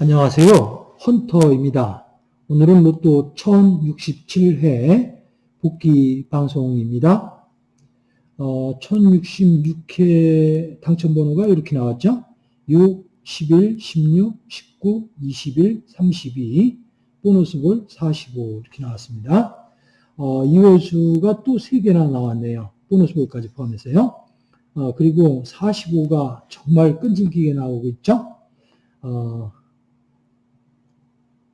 안녕하세요. 헌터입니다. 오늘은 로또 1067회 복귀 방송입니다. 어, 1066회 당첨 번호가 이렇게 나왔죠. 6, 11, 16, 19, 21, 32, 보너스볼 45 이렇게 나왔습니다. 어, 이월수가 또 3개나 나왔네요. 보너스볼까지 포함해서요. 어, 그리고 45가 정말 끈질기게 나오고 있죠. 어,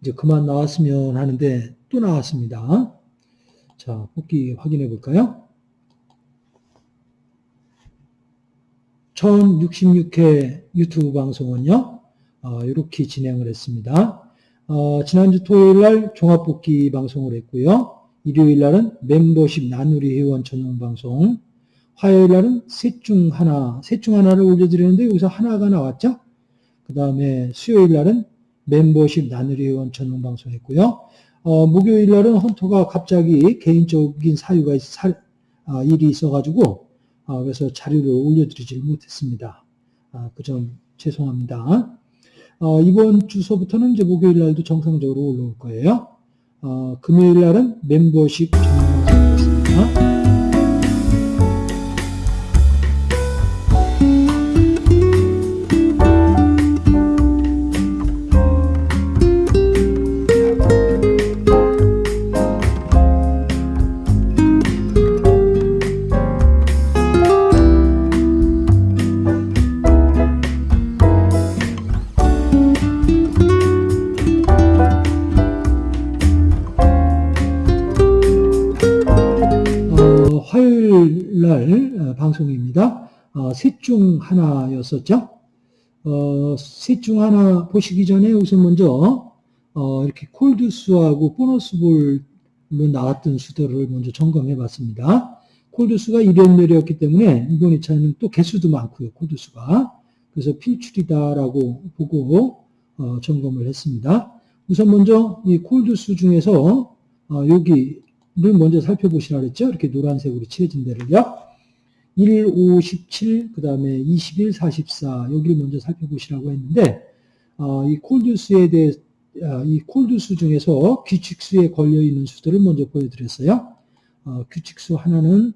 이제 그만 나왔으면 하는데 또 나왔습니다. 자, 복귀 확인해 볼까요? 1066회 유튜브 방송은요, 어, 이렇게 진행을 했습니다. 어, 지난주 토요일 날 종합복귀 방송을 했고요. 일요일 날은 멤버십 나누리 회원 전용 방송, 화요일 날은 셋 중 하나, 셋 중 하나를 올려드렸는데 여기서 하나가 나왔죠? 그 다음에 수요일 날은 멤버십 나누리 회원 전용 방송 했고요. 어, 목요일 날은 헌터가 갑자기 개인적인 사유가 사, 아, 일이 있어가지고 아, 그래서 자료를 올려드리지 못했습니다. 아, 그 점 죄송합니다. 어, 이번 주소부터는 이제 목요일 날도 정상적으로 올라올 거예요. 어, 금요일 날은 멤버십 전용 방송이었습니다. 셋 중 하나였었죠. 어, 셋 중 하나 보시기 전에 우선 먼저 어, 이렇게 콜드수하고 보너스볼로 나왔던 수들을 먼저 점검해 봤습니다. 콜드수가 1연멸이었기 때문에 이번 2차는 또 개수도 많고요. 콜드수가. 그래서 필출이다라고 보고 어, 점검을 했습니다. 우선 먼저 이 콜드수 중에서 어, 여기 를 먼저 살펴보시라 그랬죠. 이렇게 노란색으로 칠해진 데를요. 1, 5, 17, 그 다음에 21, 44 여기를 먼저 살펴보시라고 했는데 어, 이 콜드수에 대해 어, 이 콜드수 중에서 규칙수에 걸려 있는 수들을 먼저 보여드렸어요. 어, 규칙수 하나는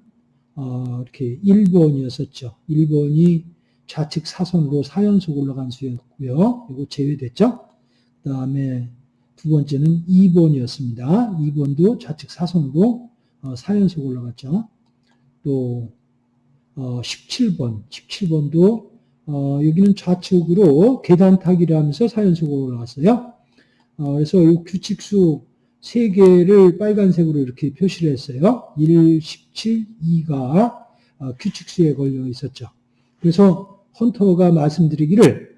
어, 이렇게 1번이었었죠. 1번이 좌측 사선으로 4연속 올라간 수였고요. 이거 제외됐죠. 그 다음에 두 번째는 2번이었습니다. 2번도 좌측 사선으로 4연속 올라갔죠. 또 17번, 17번도 어, 여기는 좌측으로 계단 타기를 하면서 4연속으로 올라갔어요. 어, 그래서 이 규칙수 3개를 빨간색으로 이렇게 표시를 했어요. 1, 17, 2가 어, 규칙수에 걸려 있었죠. 그래서 헌터가 말씀드리기를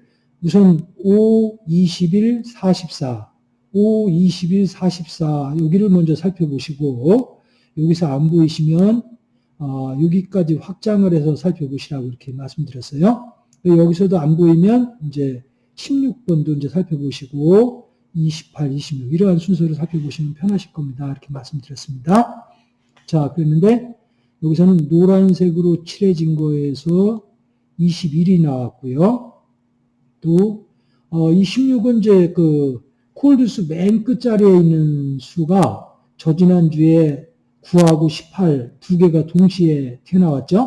우선 5, 21, 44 5, 21, 44 여기를 먼저 살펴보시고 여기서 안 보이시면 어, 여기까지 확장을 해서 살펴보시라고 이렇게 말씀드렸어요. 여기서도 안 보이면 이제 16번도 이제 살펴보시고 28, 26 이러한 순서를 살펴보시면 편하실 겁니다. 이렇게 말씀드렸습니다. 자, 그랬는데 여기서는 노란색으로 칠해진 거에서 21이 나왔고요. 또, 어, 이 16은 이제 그 콜드수 맨 끝자리에 있는 수가 저지난주에 9하고 18 두 개가 동시에 튀어나왔죠.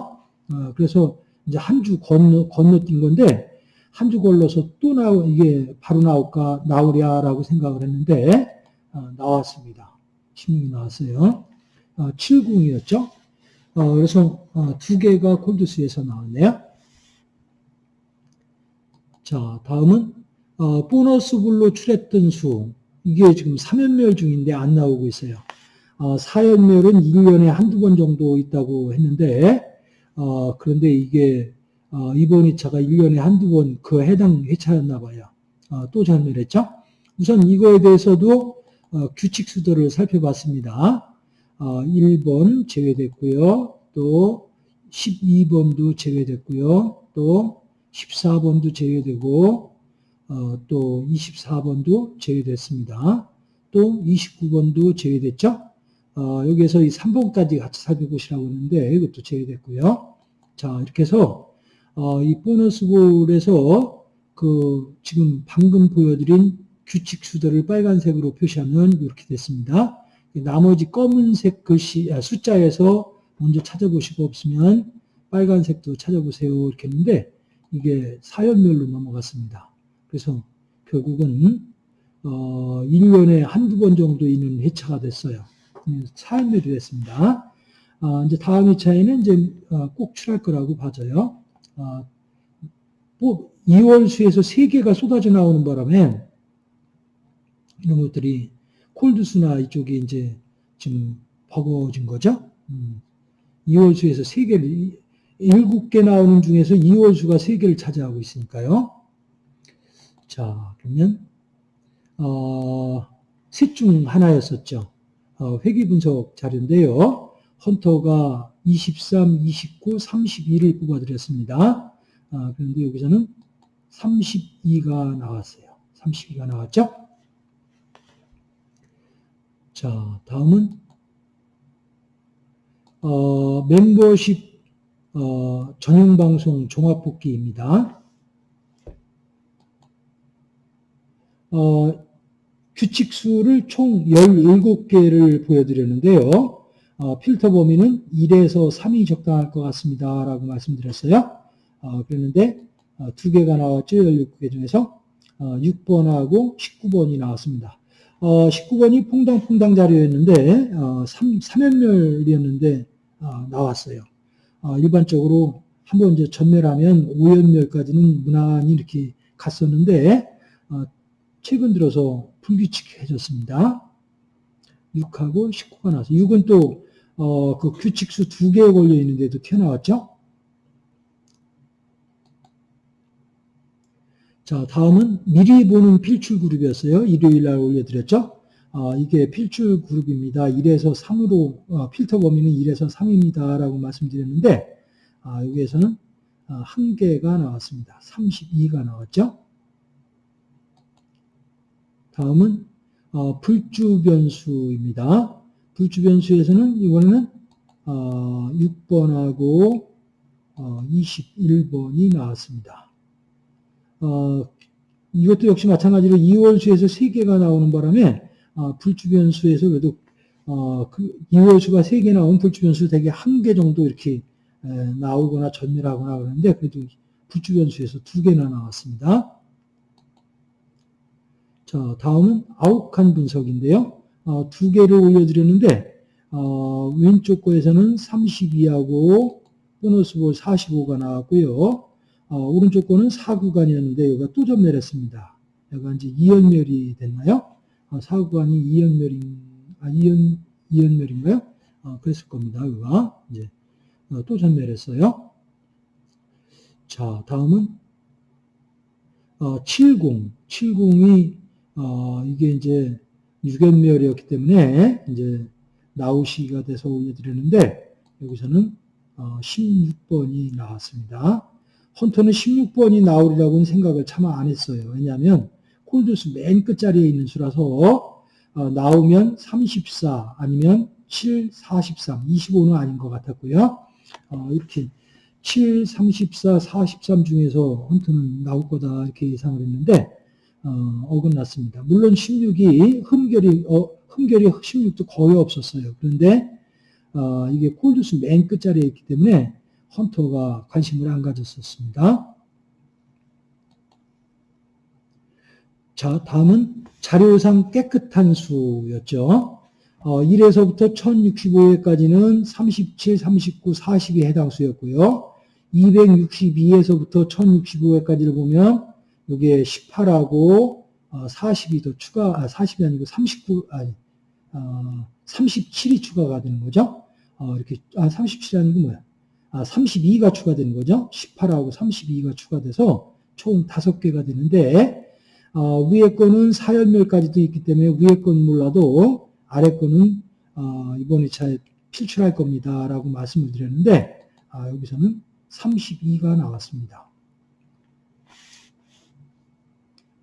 어, 그래서 이제 한 주 건너, 건너뛴 건데 한 주 걸러서 또 나오, 이게 바로 나올까, 나오랴라고 생각을 했는데 어, 나왔습니다. 16이 나왔어요. 어, 70이었죠. 어, 그래서 어, 두 개가 콜드수에서 나왔네요. 자, 다음은 어, 보너스 불로 출했던 수 이게 지금 3연멸 중인데 안 나오고 있어요. 어, 4연멸은 1년에 한두 번 정도 있다고 했는데 어, 그런데 이게 어, 이번 2차가 1년에 한두 번 그 해당 회차였나 봐요. 어, 또 전멸했죠. 우선 이거에 대해서도 어, 규칙 수도를 살펴봤습니다. 1번 제외됐고요. 또 12번도 제외됐고요. 또 14번도 제외되고 어, 또 24번도 제외됐습니다. 또 29번도 제외됐죠? 어, 여기에서 이 3번까지 같이 살펴보시라고 하는데 이것도 제외됐고요. 자, 이렇게 해서 어, 이 보너스 볼에서 그 지금 방금 보여드린 규칙 수들을 빨간색으로 표시하면 이렇게 됐습니다. 나머지 검은색 글씨 아, 숫자에서 먼저 찾아보시고 없으면 빨간색도 찾아보세요 이렇게 했는데 이게 사연별로 넘어갔습니다. 그래서 결국은 어, 1년에 한두 번 정도 있는 회차가 됐어요. 사연별이 됐습니다. 아, 이제 다음 회차에는 이제 어, 꼭 출할 거라고 봐져요. 아, 뭐 2월 수에서 3개가 쏟아져 나오는 바람에 이런 것들이 콜드수나 이쪽이 이제 지금 버거워진 거죠. 음, 2월 수에서 3개를 7개 나오는 중에서 2월 수가 3개를 차지하고 있으니까요. 자, 그러면 어, 셋 중 하나였었죠. 어, 회귀 분석 자료인데요. 헌터가 23, 29, 32를 뽑아드렸습니다. 아, 그런데 여기서는 32가 나왔어요. 32가 나왔죠? 자, 다음은 어, 멤버십 어, 전용 방송 종합 복귀입니다. 어, 규칙수를 총 17개를 보여드렸는데요. 어, 필터 범위는 1에서 3이 적당할 것 같습니다. 라고 말씀드렸어요. 어, 그랬는데 어, 두 개가 나왔죠. 17개 중에서 6번하고 19번이 나왔습니다. 19번이 퐁당퐁당 자료였는데 3, 3연멸이었는데 나왔어요. 일반적으로 한번 이제 전멸하면 5연멸까지는 무난히 이렇게 갔었는데 최근 들어서 불규칙해졌습니다. 6하고 19가 나와서 6은 또 어, 그 규칙수 두개 걸려 있는데도 튀어나왔죠. 자, 다음은 미리 보는 필출 그룹이었어요. 일요일 날 올려드렸죠. 어, 이게 필출 그룹입니다. 1에서 3으로 어, 필터 범위는 1에서 3입니다. 라고 말씀드렸는데 아, 여기에서는 어, 한 개가 나왔습니다. 32가 나왔죠. 다음은 어, 불주 변수입니다. 불주 변수에서는 이번에는 어, 6번하고 어, 21번이 나왔습니다. 어, 이것도 역시 마찬가지로 2월수에서 3개가 나오는 바람에 어, 불주 변수에서 그래도 어, 그 2월수가 3개 나온 불주 변수 대개 1개 정도 이렇게 에, 나오거나 전멸하거나 그러는데 그래도 불주 변수에서 2개나 나왔습니다. 자, 다음은 아욱한 분석인데요. 어, 두 개를 올려드렸는데 어, 왼쪽 거에서는 32하고 보너스 볼 45가 나왔고요. 어, 오른쪽 거는 4구간이었는데 여기가 또 전멸했습니다. 여기가 이제 2연멸이 됐나요? 어, 4구간이 2연멸인, 아, 2연, 2연멸인가요? 어, 그랬을 겁니다. 여기가 이제 어, 또 전멸했어요. 자, 다음은 어, 70. 70이 어, 이게 이제 유견멸이었기 때문에 이제 나우시가 돼서 올려드렸는데 여기서는 어, 16번이 나왔습니다. 헌터는 16번이 나오리라고는 생각을 차마 안 했어요. 왜냐하면 콜드수 맨 끝자리에 있는 수라서 어, 나오면 34 아니면 7, 43, 25는 아닌 것 같았고요. 어, 이렇게 7, 34, 43 중에서 헌터는 나올 거다 이렇게 예상을 했는데 어, 긋났습니다 물론 16이 흠결이 어, 흠결이 16도 거의 없었어요. 그런데 어, 이게 콜드스 맨 끝자리에 있기 때문에 헌터가 관심을 안 가졌었습니다. 자, 다음은 자료상 깨끗한 수였죠. 어, 1에서부터 1065회까지는 37, 39, 40이 해당 수였고요. 262에서부터 1065회까지를 보면 여기에 18하고 40이 어, 더 추가, 아, 40이 아니고 39, 아니, 어, 37이 추가가 되는 거죠. 어, 이렇게, 아, 37이 아니고 뭐야. 아, 32가 추가되는 거죠. 18하고 32가 추가돼서 총 5개가 되는데, 어, 위에 거는 4연멸까지도 있기 때문에 위에 건 몰라도 아래 거는, 어, 이번 2차에 필출할 겁니다. 라고 말씀을 드렸는데, 아, 여기서는 32가 나왔습니다.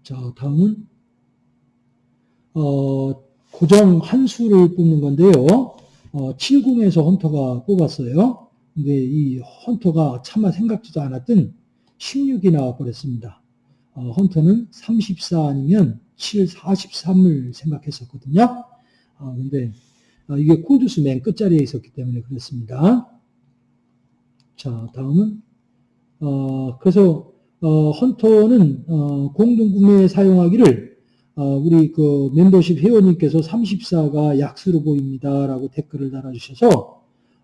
자, 다음은 어, 고정 한 수를 뽑는 건데요. 어, 70에서 헌터가 뽑았어요. 근데 이 헌터가 차마 생각지도 않았던 16이 나와버렸습니다. 어, 헌터는 34 아니면 7, 43을 생각했었거든요. 어, 근데 어, 이게 콜드스 맨 끝자리에 있었기 때문에 그랬습니다. 자, 다음은 어, 그래서 어, 헌터는 어, 공동구매에 사용하기를 어, 우리 그 멤버십 회원님께서 34가 약수로 보입니다라고 댓글을 달아주셔서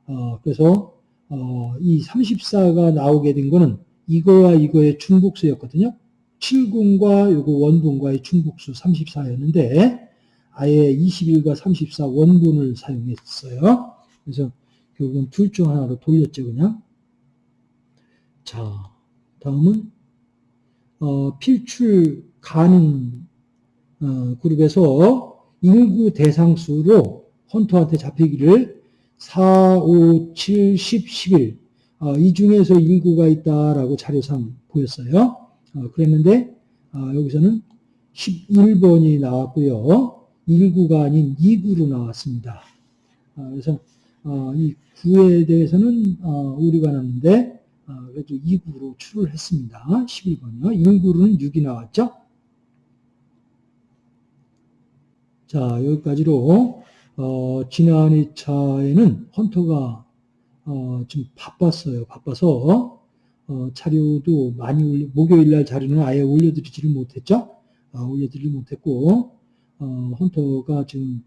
어, 그래서 어, 이 34가 나오게 된 거는 이거와 이거의 중복수였거든요. 70과 요거 원본과의 중복수 34였는데 아예 21과 34 원본을 사용했어요. 그래서 결국은 둘 중 하나로 돌렸죠, 그냥. 자, 다음은 어, 필출 가능 어, 그룹에서 인구 대상 수로 헌터한테 잡히기를 4, 5, 7, 10, 11. 어, 이 중에서 인구가 있다라고 자료상 보였어요. 어, 그랬는데 어, 여기서는 11번이 나왔고요. 1구가 아닌 2구로 나왔습니다. 어, 그래서 어, 이 9에 대해서는 어, 오류가 났는데 어, 그래도 2구로 출을 했습니다. 11번이요. 1구로는 6이 나왔죠. 자, 여기까지로 어, 지난 2차에는 헌터가 어, 좀 바빴어요. 바빠서 어, 자료도 많이 올려, 목요일 날 자료는 아예 올려드리지를 못했죠. 어, 올려드리지 못했고 어, 헌터가 지금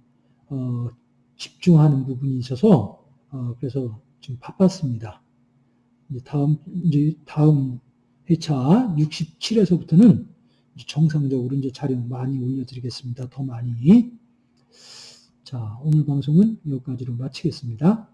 어, 집중하는 부분이 있어서 어, 그래서 좀 바빴습니다. 이제 다음 이제 다음 회차 67에서부터는 정상적으로 이제 자료 많이 올려드리겠습니다. 더 많이. 자, 오늘 방송은 여기까지로 마치겠습니다.